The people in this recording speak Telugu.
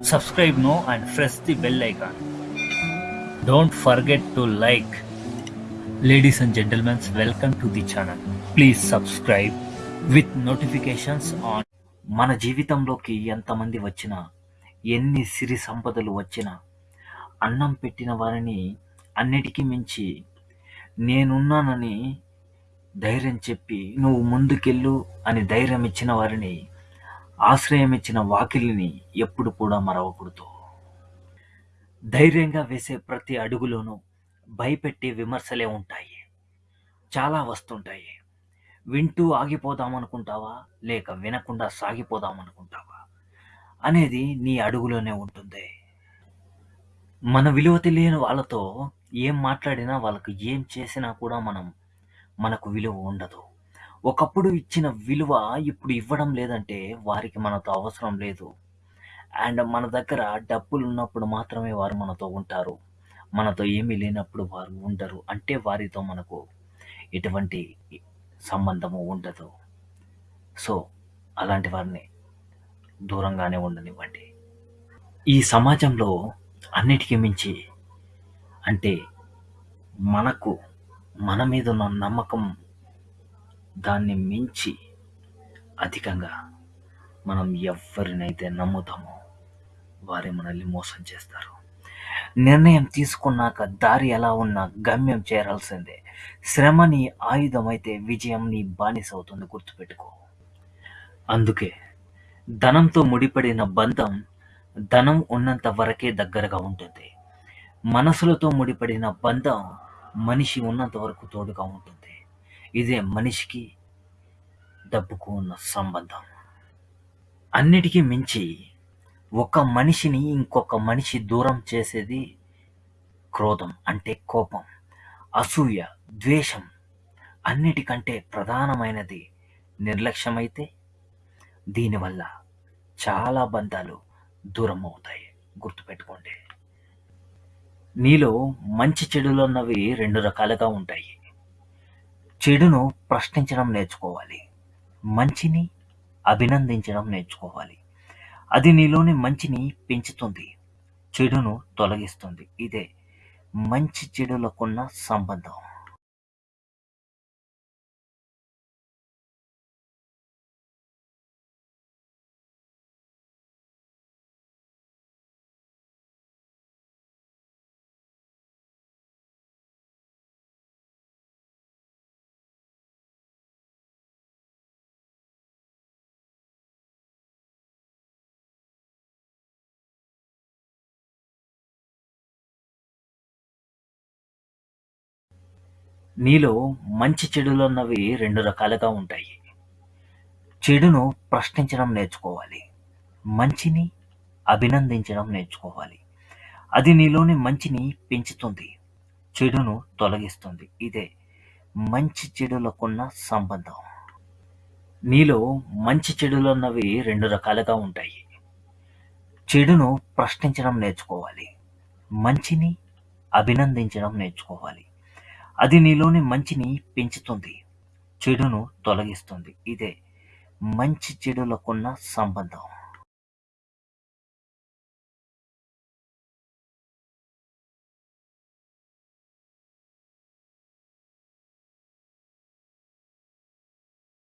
subscribe now and press the bell icon. Don't forget to like. Ladies and gentlemen, welcome to the channel. Please subscribe with notifications on. మన జీవితంలోకి ఎంతమంది వచ్చినా ఎన్ని సిరి సంపదలు వచ్చినా అన్నం పెట్టిన వారిని అన్నిటికీ మించి నేనున్నానని ధైర్యం చెప్పి నువ్వు ముందుకెళ్ళు అని ధైర్యం ఇచ్చిన వారిని ఆశ్రయం ఇచ్చిన వాకిలిని ఎప్పుడు కూడా మరవకూడదు. ధైర్యంగా వేసే ప్రతి అడుగులోనూ భయపెట్టే విమర్శలే ఉంటాయి. చాలా వస్తుంటాయి. వింటూ ఆగిపోదామనుకుంటావా? లేక వినకుండా సాగిపోదామనుకుంటావా? అనేది నీ అడుగులోనే ఉంటుంది. మన విలువ తెలియని వాళ్ళతో ఏం మాట్లాడినా వాళ్ళకు ఏం చేసినా కూడా మనం మనకు విలువ ఉండదు. ఒకప్పుడు ఇచ్చిన విలువ ఇప్పుడు ఇవ్వడం లేదంటే వారికి మనతో అవసరం లేదు. అండ్ మన దగ్గర డబ్బులు ఉన్నప్పుడు మాత్రమే వారు మనతో ఉంటారు. మనతో ఏమీ లేనప్పుడు వారు ఉండరు. అంటే వారితో మనకు ఎటువంటి సంబంధము ఉండదు. సో అలాంటి వారిని దూరంగానే ఉండనివ్వండి. ఈ సమాజంలో అన్నిటికీ మించి అంటే మనకు మన మీద ఉన్న నమ్మకం దాన్ని మించి అధికంగా మనం ఎవరినైతే నమ్ముతామో వారే మనల్ని మోసం చేస్తారు. నిర్ణయం తీసుకున్నాక దారి ఎలా ఉన్నా గమ్యం చేరాల్సిందే. శ్రమ నీ విజయం నీ బానిస అవుతుంది గుర్తుపెట్టుకో. అందుకే ధనంతో ముడిపడిన బంధం ధనం ఉన్నంత వరకే దగ్గరగా ఉంటుంది. మనసులతో ముడిపడిన బంధం మనిషి ఉన్నంత వరకు తోడుగా ఉంటుంది. ఇదే మనిషికి డబ్బుకు ఉన్న సంబంధం. అన్నిటికీ మించి ఒక మనిషిని ఇంకొక మనిషి దూరం చేసేది క్రోధం అంటే కోపం అసూయ ద్వేషం. అన్నిటికంటే ప్రధానమైనది నిర్లక్ష్యమైతే దీనివల్ల చాలా బంధాలు దూరం అవుతాయి గుర్తుపెట్టుకోండి. నీలో మంచి చెడులు అన్నవి రెండు రకాలుగా ఉంటాయి. చెడును ప్రశ్నించడం నేర్చుకోవాలి. మంచిని అభినందించడం నేర్చుకోవాలి. అది నీలోని మంచిని పెంచుతుంది. చెడును తొలగిస్తుంది. ఇదే మంచి చెడులకున్న సంబంధం. నీలో మంచి చెడులున్నవి రెండు రకాలుగా ఉంటాయి. చెడును ప్రశ్నించడం నేర్చుకోవాలి. మంచిని అభినందించడం నేర్చుకోవాలి. అది నీలోని మంచిని పెంచుతుంది. చెడును తొలగిస్తుంది. ఇదే మంచి చెడులకున్న సంబంధం. నీలో మంచి చెడులున్నవి రెండు రకాలుగా ఉంటాయి. చెడును ప్రశ్నించడం నేర్చుకోవాలి. మంచిని అభినందించడం నేర్చుకోవాలి. అది నీలోని మంచిని పెంచుతుంది చెడును తొలగిస్తుంది. ఇదే మంచి చెడులకున్న సంబంధం.